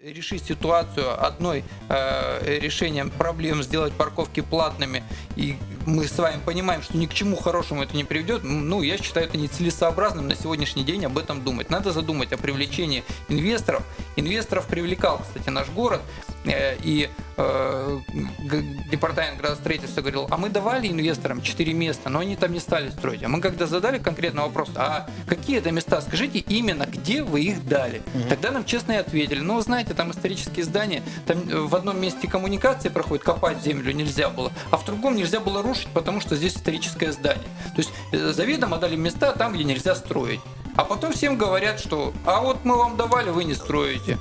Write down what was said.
решить ситуацию одной э, решением проблем, сделать парковки платными, и мы с вами понимаем, что ни к чему хорошему это не приведет, ну, я считаю это нецелесообразным на сегодняшний день об этом думать. Надо задумать о привлечении инвесторов. Инвесторов привлекал, кстати, наш город, и э, департамент градостроительства говорил, а мы давали инвесторам 4 места, но они там не стали строить. А мы когда задали конкретный вопрос, а какие это места, скажите именно, где вы их дали? Тогда нам честно и ответили, ну, знаете, там исторические здания, там э, в одном месте коммуникации проходит, копать землю нельзя было, а в другом нельзя было рушить, потому что здесь историческое здание. То есть э, заведомо дали места там, где нельзя строить. А потом всем говорят, что а вот мы вам давали, вы не строите.